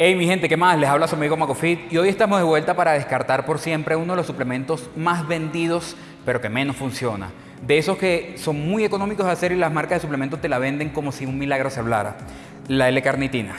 Hey mi gente, ¿qué más? Les habla su amigo Macofit y hoy estamos de vuelta para descartar por siempre uno de los suplementos más vendidos pero que menos funciona. De esos que son muy económicos de hacer y las marcas de suplementos te la venden como si un milagro se hablara. La L-carnitina.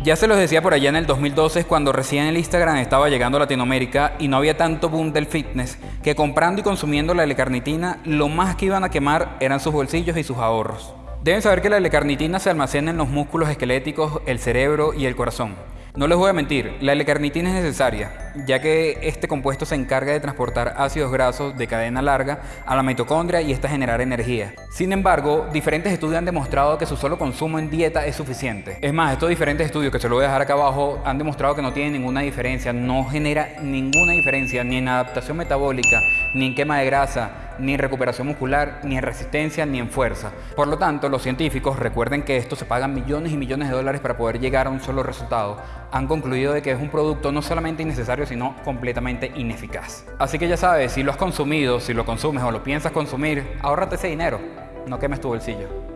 Ya se los decía por allá en el 2012 cuando recién el Instagram estaba llegando a Latinoamérica y no había tanto boom del fitness que comprando y consumiendo la L-carnitina lo más que iban a quemar eran sus bolsillos y sus ahorros. Deben saber que la L-carnitina se almacena en los músculos esqueléticos, el cerebro y el corazón. No les voy a mentir, la L-carnitina es necesaria, ya que este compuesto se encarga de transportar ácidos grasos de cadena larga a la mitocondria y esta generar energía. Sin embargo, diferentes estudios han demostrado que su solo consumo en dieta es suficiente. Es más, estos diferentes estudios que se lo voy a dejar acá abajo han demostrado que no tienen ninguna diferencia, no genera ninguna diferencia ni en adaptación metabólica, ni en quema de grasa, ni en recuperación muscular, ni en resistencia, ni en fuerza. Por lo tanto, los científicos, recuerden que esto se pagan millones y millones de dólares para poder llegar a un solo resultado, han concluido de que es un producto no solamente innecesario, sino completamente ineficaz. Así que ya sabes, si lo has consumido, si lo consumes o lo piensas consumir, ahórrate ese dinero, no quemes tu bolsillo.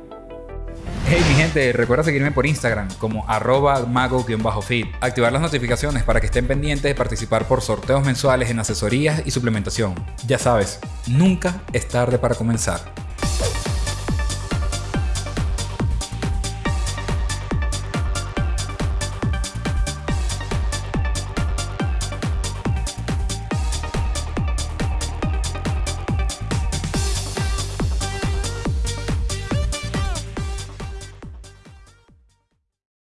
Hey mi gente, recuerda seguirme por Instagram como arroba mago-fit, activar las notificaciones para que estén pendientes de participar por sorteos mensuales en asesorías y suplementación. Ya sabes, nunca es tarde para comenzar.